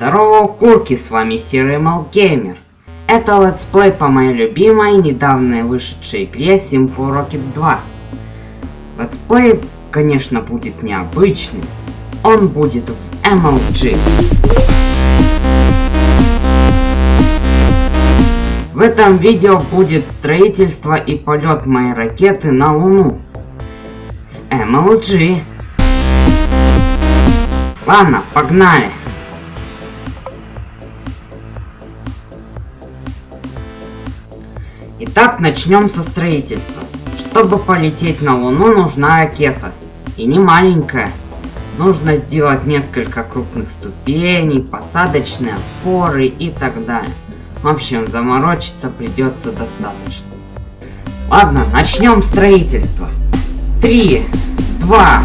Здорово, курки, с вами Серый Геймер. Это летсплей по моей любимой, недавно вышедшей игре Simple Rockets 2. Летсплей, конечно, будет необычный. Он будет в MLG. В этом видео будет строительство и полет моей ракеты на Луну. С MLG. Ладно, погнали. Итак, начнем со строительства. Чтобы полететь на Луну, нужна ракета. И не маленькая. Нужно сделать несколько крупных ступеней, посадочные опоры и так далее. В общем, заморочиться придется достаточно. Ладно, начнем строительство. Три, два,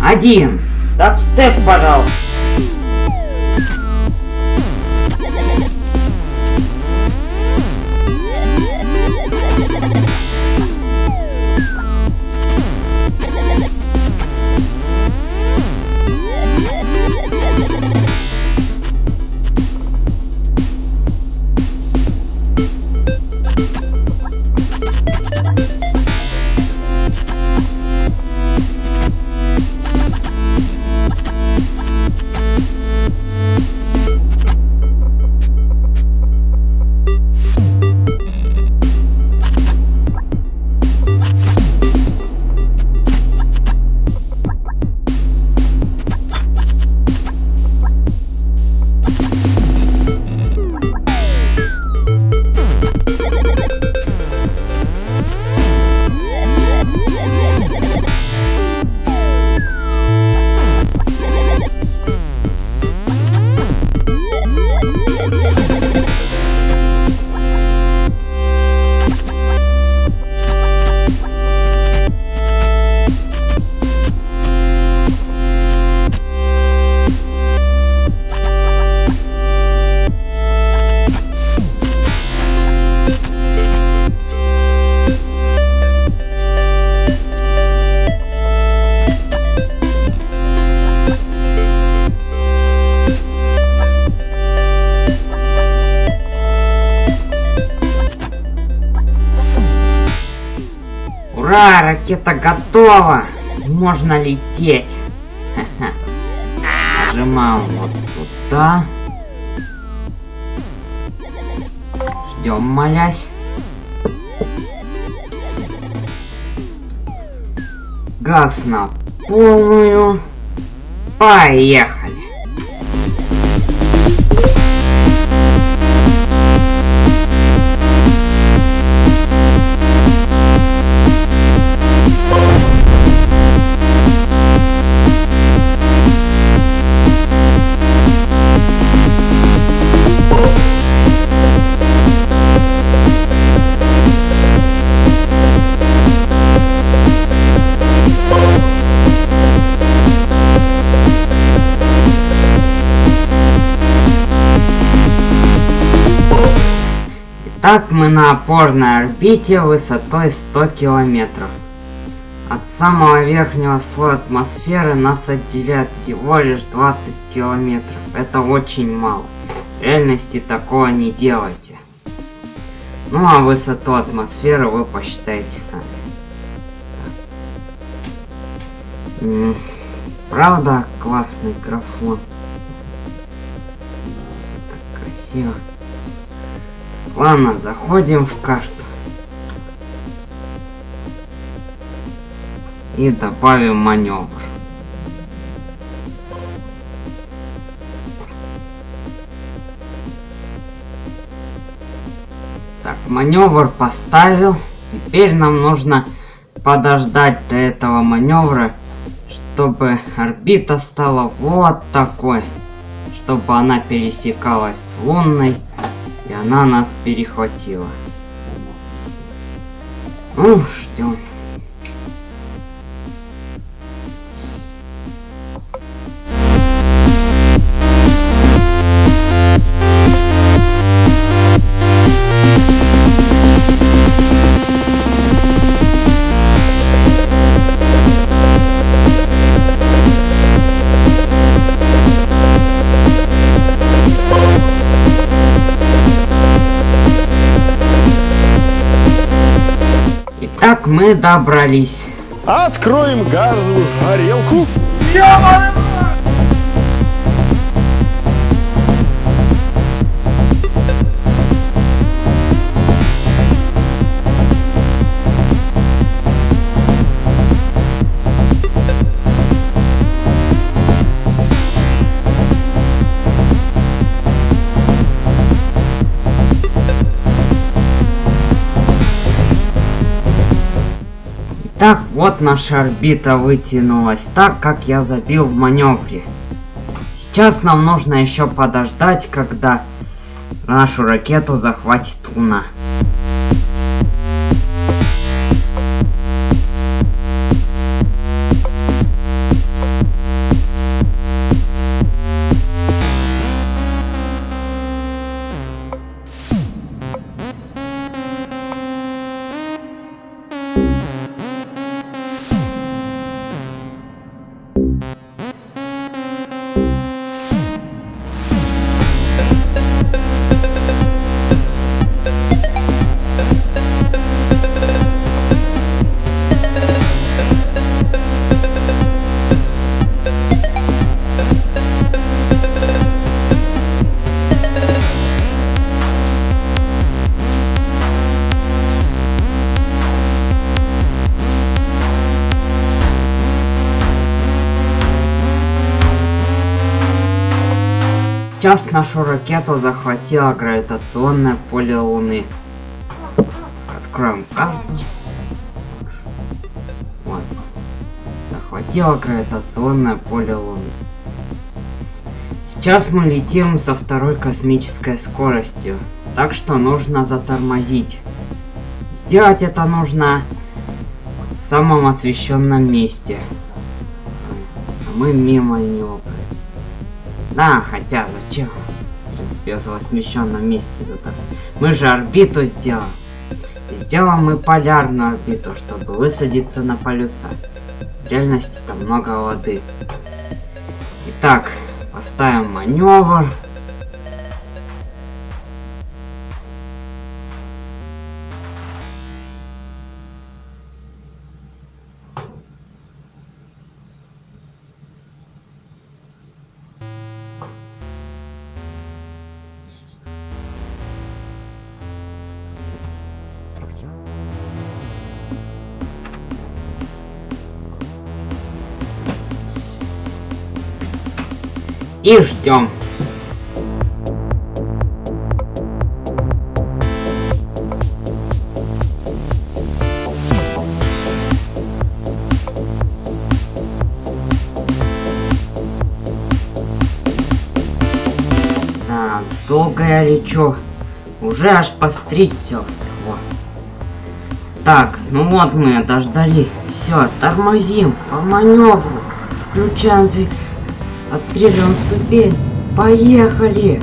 один. Дабстеп, пожалуйста. Ура, ракета готова! Можно лететь. Нажимаем вот сюда. Ждем, молясь. Газ на полную. Поехали. Так мы на опорной орбите высотой 100 километров. От самого верхнего слоя атмосферы нас отделяет всего лишь 20 километров. Это очень мало. В реальности такого не делайте. Ну а высоту атмосферы вы посчитаете сами. Правда, классный графон. Все так красиво. Ладно, заходим в карту. И добавим маневр. Так, маневр поставил. Теперь нам нужно подождать до этого маневра, чтобы орбита стала вот такой. Чтобы она пересекалась с лунной. И она нас перехватила. Ну, ждем. Итак, мы добрались. Откроем газовую горелку. Так, вот наша орбита вытянулась так, как я забил в маневре. Сейчас нам нужно еще подождать, когда нашу ракету захватит Луна. Сейчас нашу ракету захватило гравитационное поле Луны. Откроем карту. Вот. Захватило гравитационное поле Луны. Сейчас мы летим со второй космической скоростью. Так что нужно затормозить. Сделать это нужно в самом освещенном месте. А мы мимо него да, хотя зачем? В принципе, в освещенном месте зато. Мы же орбиту сделаем. Сделаем мы полярную орбиту, чтобы высадиться на полюса. В реальности там много воды. Итак, поставим маневр. И ждем. Да, долго я лечу. Уже аж постричься успел. Так, ну вот мы дождались. Все, тормозим по маневру. Включаем двигатель. Отстреливаем ступень. Поехали!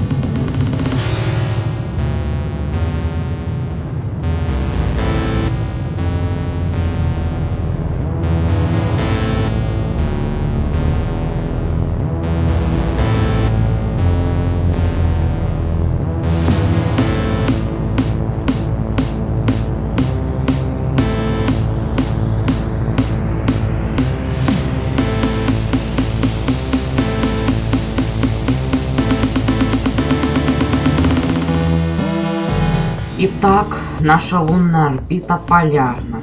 Итак, наша лунная орбита полярна.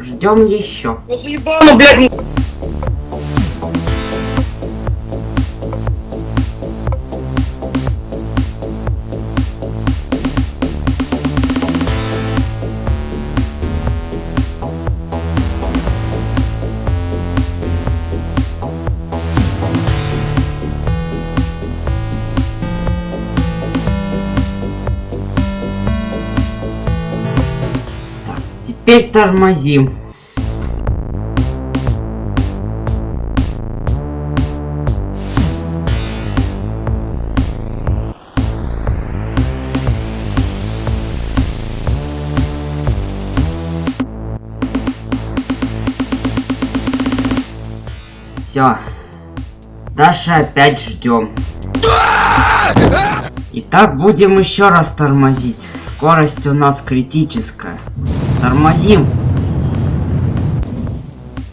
Ждем еще. Ну блядь! Теперь тормозим. Все. Дальше опять ждем. Итак, будем еще раз тормозить. Скорость у нас критическая. Тормозим.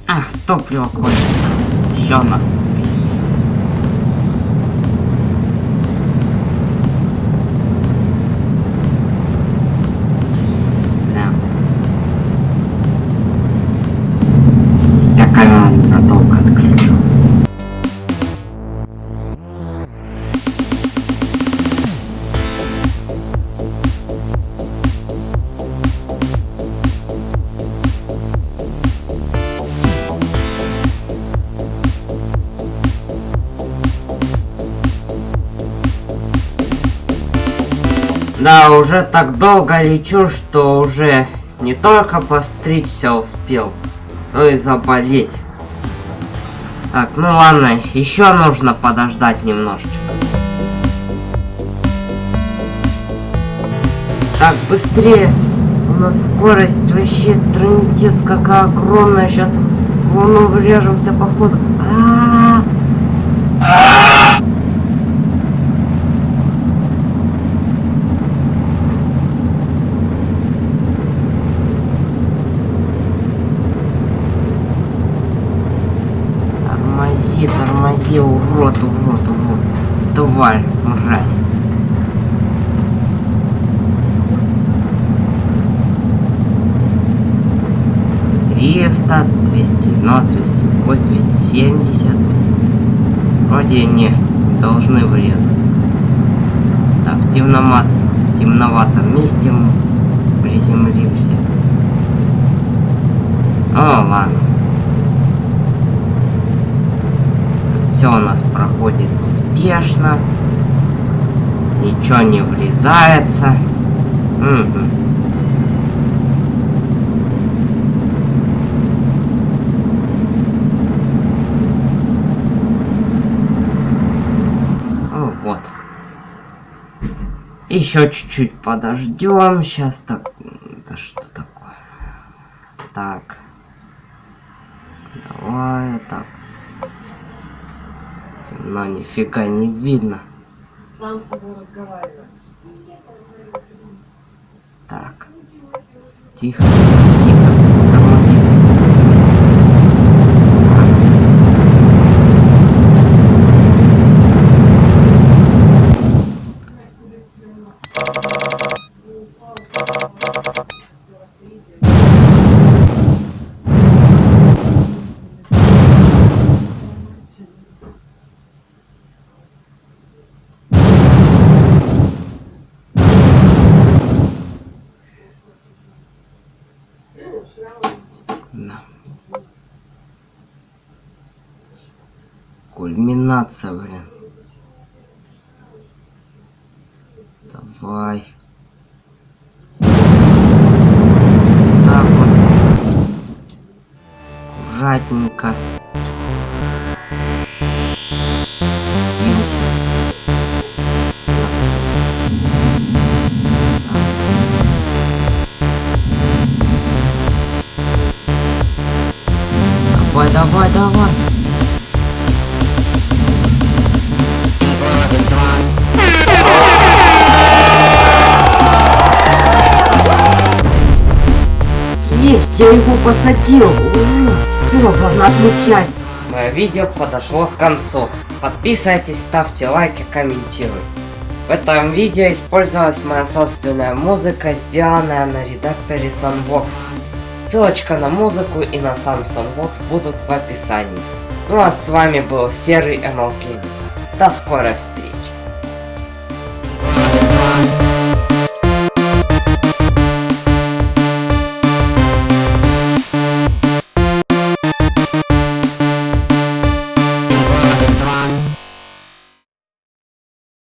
Ах, топливо кончится. Еще нас тут. Уже так долго лечу, что уже не только постричься успел, но и заболеть. Так, ну ладно, еще нужно подождать немножечко. Так, быстрее! У нас скорость вообще трындец какая огромная. Сейчас в луну врежемся походу. А -а -а! Тормози, тормози, урод, урод, урод. Тварь, мразь. Триста, двести девяносто, двести восемьдесят, семьдесят. Вроде не должны врезаться. А в, темномат, в темноватом месте мы приземлимся. О, ладно. Все у нас проходит успешно. Ничего не врезается. Угу. Вот. Еще чуть-чуть подождем. Сейчас так. Да что такое? Так. Давай так. Темно, нифига не видно. Сам с собой разговаривай. Так. Тихо, тихо. Тормози, тормози. Да. Кульминация, блин. Давай. Так вот. Аккуратненько. Давай, давай, давай. Я его посадил. Все, можно отмечать. Мое видео подошло к концу. Подписывайтесь, ставьте лайки, комментируйте. В этом видео использовалась моя собственная музыка, сделанная на редакторе Sunbox. Ссылочка на музыку и на сам Sunbox будут в описании. Ну а с вами был Серый MLK. До скорой встречи.